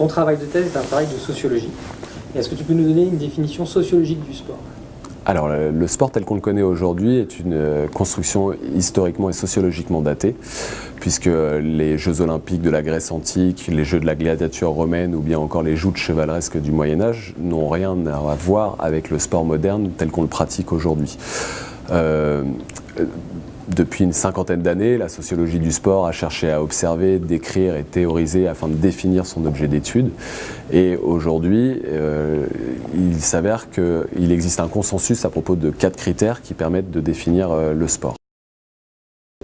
Ton travail de thèse est un travail de sociologie. Est-ce que tu peux nous donner une définition sociologique du sport? Alors, le sport tel qu'on le connaît aujourd'hui est une euh, construction historiquement et sociologiquement datée, puisque les Jeux olympiques de la Grèce antique, les Jeux de la gladiature romaine ou bien encore les joutes chevaleresques du Moyen Âge n'ont rien à voir avec le sport moderne tel qu'on le pratique aujourd'hui. Euh, depuis une cinquantaine d'années, la sociologie du sport a cherché à observer, décrire et théoriser afin de définir son objet d'étude. Et aujourd'hui, euh, il s'avère qu'il existe un consensus à propos de quatre critères qui permettent de définir euh, le sport.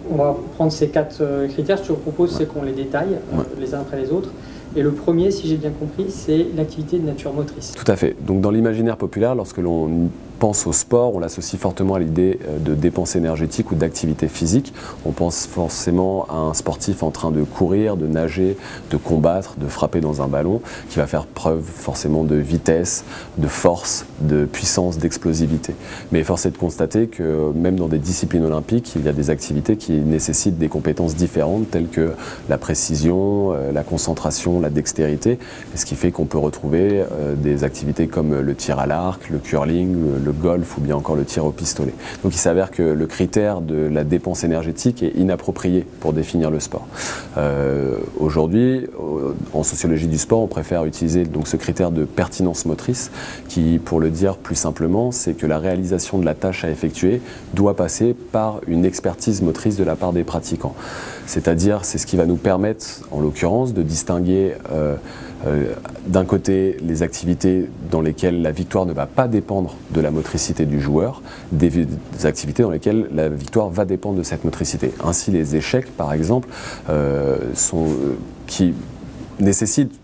On va prendre ces quatre euh, critères. Ce que je vous propose, c'est qu'on les détaille les uns après les autres. Et le premier, si j'ai bien compris, c'est l'activité de nature motrice. Tout à fait. Donc dans l'imaginaire populaire, lorsque l'on pense au sport, on l'associe fortement à l'idée euh, de dépenses énergétiques ou d'activité physique. On pense forcément à un sportif en train de courir, de nager, de combattre, de frapper dans un ballon, qui va faire preuve forcément de vitesse, de force, de puissance, d'explosivité. Mais force est de constater que même dans des disciplines olympiques, il y a des activités qui nécessitent des compétences différentes telles que la précision, euh, la concentration, la dextérité, ce qui fait qu'on peut retrouver euh, des activités comme le tir à l'arc, le curling, le golf ou bien encore le tir au pistolet. Donc il s'avère que le critère de la dépense énergétique est inapproprié pour définir le sport. Euh, aujourd'hui, en sociologie du sport, on préfère utiliser donc ce critère de pertinence motrice qui, pour le dire plus simplement, c'est que la réalisation de la tâche à effectuer doit passer par une expertise motrice de la part des pratiquants. C'est-à-dire, c'est ce qui va nous permettre, en l'occurrence, de distinguer euh, euh, d'un côté les activités dans lesquelles la victoire ne va pas dépendre de la motricité du joueur, des, activités dans lesquelles la victoire va dépendre de cette motricité. Ainsi les échecs par exemple euh, sont, euh, qui nécessitent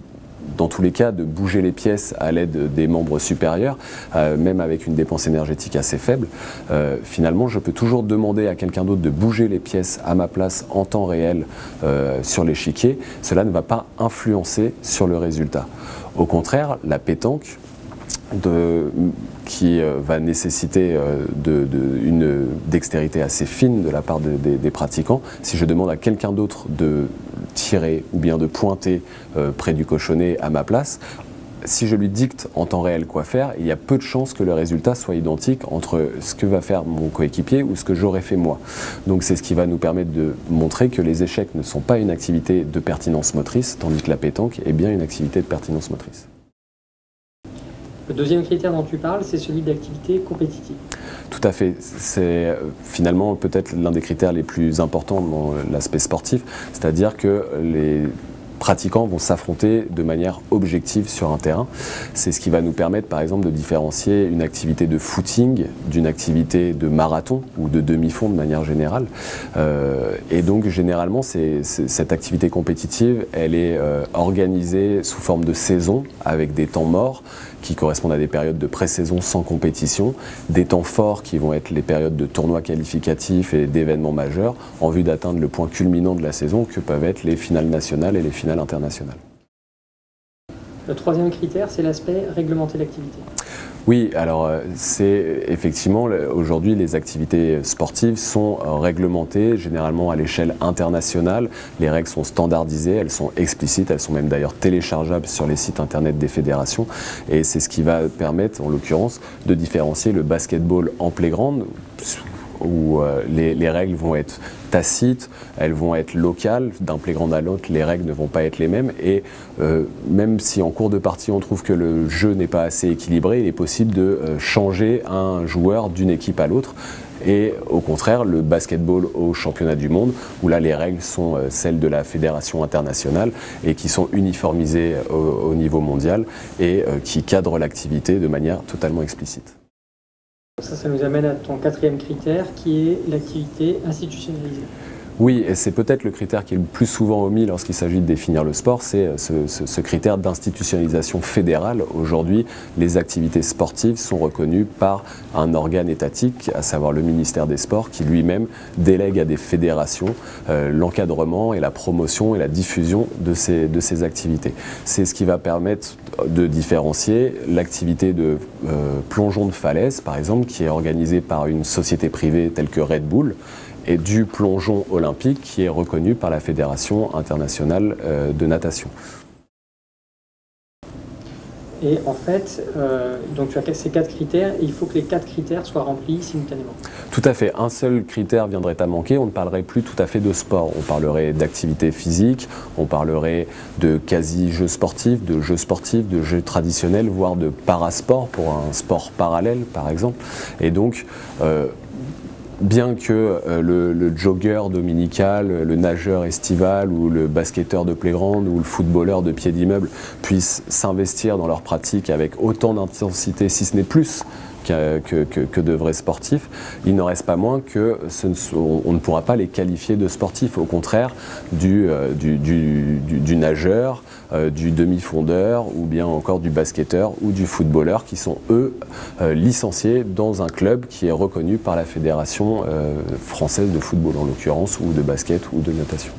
dans tous les cas, de bouger les pièces à l'aide des membres supérieurs, euh, même avec une dépense énergétique assez faible, euh, finalement, je peux toujours demander à quelqu'un d'autre de bouger les pièces à ma place en temps réel euh, sur l'échiquier. Cela ne va pas influencer sur le résultat. Au contraire, la pétanque, qui va nécessiter une dextérité assez fine de la part des pratiquants. Si je demande à quelqu'un d'autre de tirer ou bien de pointer euh, près du cochonnet à ma place, si je lui dicte en temps réel quoi faire, il y a peu de chances que le résultat soit identique entre ce que va faire mon coéquipier ou ce que j'aurais fait moi. Donc c'est ce qui va nous permettre de montrer que les échecs ne sont pas une activité de pertinence motrice, tandis que la pétanque est bien une activité de pertinence motrice. Le deuxième critère dont tu parles, c'est celui d'activité compétitive. Tout à fait. C'est euh, finalement peut-être l'un des critères les plus importants dans l'aspect sportif, c'est-à-dire que les pratiquants vont s'affronter de manière objective sur un terrain. C'est ce qui va nous permettre par exemple de différencier une activité de footing d'une activité de marathon ou de demi-fond de manière générale. Euh, et donc généralement cette activité compétitive elle est euh, organisée sous forme de saison avec des temps morts qui correspondent à des périodes de pré-saison sans compétition, des temps forts qui vont être les périodes de tournois qualificatifs et d'événements majeurs en vue d'atteindre le point culminant de la saison que peuvent être les finales nationales et les finales internationales. Le troisième critère, c'est l'aspect réglementer l'activité. Oui, alors euh, c'est effectivement, aujourd'hui les activités sportives sont euh, réglementées généralement à l'échelle internationale. Les règles sont standardisées, elles sont explicites, elles sont même d'ailleurs téléchargeables sur les sites internet des fédérations. Et c'est ce qui va permettre, en l'occurrence, de différencier le basketball en playground où euh, les, règles vont être tacites, elles vont être locales, d'un playground à l'autre, les règles ne vont pas être les mêmes, et euh, même si en cours de partie on trouve que le jeu n'est pas assez équilibré, il est possible de euh, changer un joueur d'une équipe à l'autre, et au contraire le basketball au championnat du monde, où là les règles sont celles de la fédération internationale, et qui sont uniformisées au niveau mondial, et qui cadrent l'activité de manière totalement explicite. Ça, ça nous amène à ton quatrième critère qui est l'activité institutionnalisée. Oui, et c'est peut-être le critère qui est le plus souvent omis lorsqu'il s'agit de définir le sport, c'est euh, ce, critère d'institutionnalisation fédérale. Aujourd'hui, les activités sportives sont reconnues par un organe étatique, à savoir le ministère des Sports, qui lui-même délègue à des fédérations euh, l'encadrement et la promotion et la diffusion de ces, activités. C'est ce qui va permettre de différencier l'activité de euh, plongeon de falaise, par exemple, qui est organisée par une société privée telle que Red Bull, et du plongeon olympique qui est reconnu par la Fédération internationale euh, de natation. Et en fait, euh, donc tu as ces quatre critères et il faut que les quatre critères soient remplis simultanément. Tout à fait. Un seul critère viendrait à manquer. On ne parlerait plus tout à fait de sport. On parlerait d'activité physique, on parlerait de quasi-jeux sportifs, de jeux sportifs, de jeux traditionnels, voire de parasport pour un sport parallèle, par exemple. Et donc, euh, bien que euh, le, jogger dominical, le nageur estival ou le basketteur de playground ou le footballeur de pied d'immeuble puissent s'investir dans leur pratique avec autant d'intensité, si ce n'est plus, que, de vrais sportifs, il n'en reste pas moins que ne on ne pourra pas les qualifier de sportifs. Au contraire, du, euh, du, nageur, euh, du demi-fondeur ou bien encore du basketteur ou du footballeur qui sont eux euh, licenciés dans un club qui est reconnu par la Fédération française de football en l'occurrence ou de basket ou de natation.